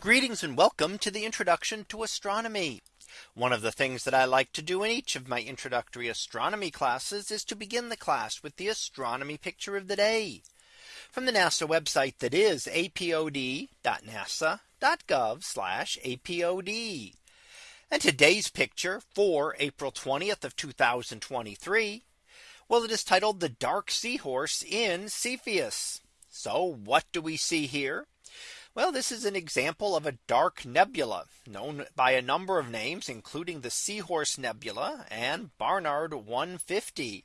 Greetings and welcome to the introduction to astronomy. One of the things that I like to do in each of my introductory astronomy classes is to begin the class with the astronomy picture of the day from the NASA website that is apod.nasa.gov apod. And today's picture for April 20th of 2023. Well, it is titled the dark seahorse in Cepheus. So what do we see here? Well, this is an example of a dark nebula known by a number of names, including the Seahorse Nebula and Barnard 150.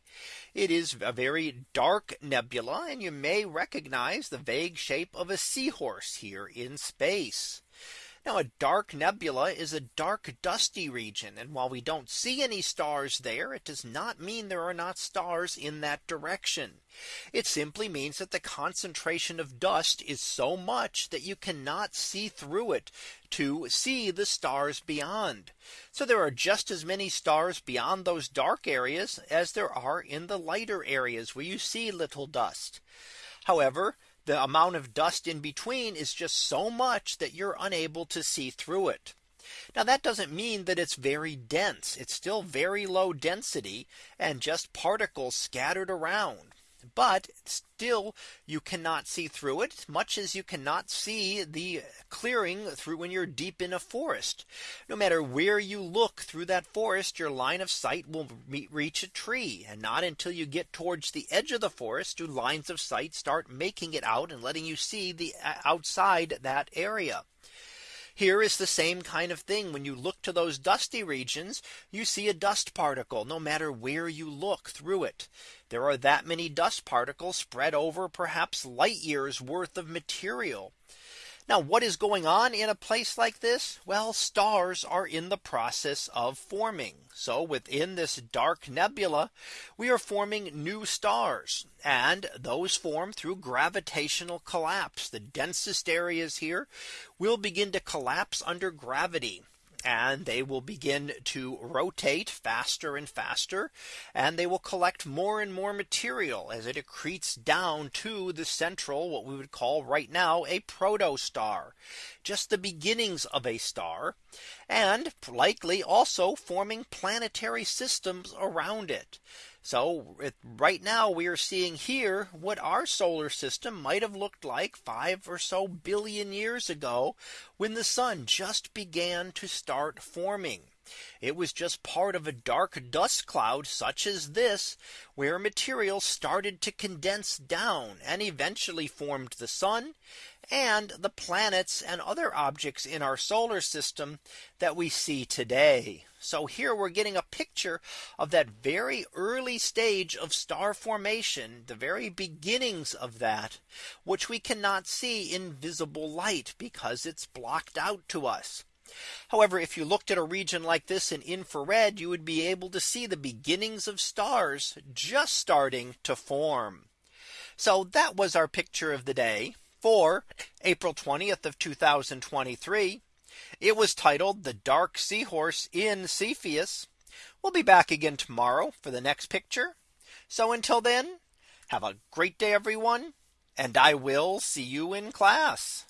It is a very dark nebula, and you may recognize the vague shape of a seahorse here in space. Now a dark nebula is a dark dusty region. And while we don't see any stars there, it does not mean there are not stars in that direction. It simply means that the concentration of dust is so much that you cannot see through it to see the stars beyond. So there are just as many stars beyond those dark areas as there are in the lighter areas where you see little dust. However, the amount of dust in between is just so much that you're unable to see through it. Now that doesn't mean that it's very dense. It's still very low density and just particles scattered around but still you cannot see through it much as you cannot see the clearing through when you're deep in a forest. No matter where you look through that forest, your line of sight will reach a tree and not until you get towards the edge of the forest do lines of sight start making it out and letting you see the uh, outside that area. Here is the same kind of thing. When you look to those dusty regions, you see a dust particle no matter where you look through it. There are that many dust particles spread over perhaps light years worth of material. Now what is going on in a place like this? Well, stars are in the process of forming. So within this dark nebula, we are forming new stars and those form through gravitational collapse. The densest areas here will begin to collapse under gravity and they will begin to rotate faster and faster and they will collect more and more material as it accretes down to the central what we would call right now a protostar just the beginnings of a star and likely also forming planetary systems around it. So it, right now we are seeing here what our solar system might have looked like five or so billion years ago when the sun just began to start forming. It was just part of a dark dust cloud such as this where material started to condense down and eventually formed the sun and the planets and other objects in our solar system that we see today. So here we're getting a picture of that very early stage of star formation, the very beginnings of that, which we cannot see in visible light because it's blocked out to us. However, if you looked at a region like this in infrared, you would be able to see the beginnings of stars just starting to form. So that was our picture of the day for April 20th of 2023. It was titled the dark seahorse in Cepheus. We'll be back again tomorrow for the next picture. So until then, have a great day, everyone, and I will see you in class.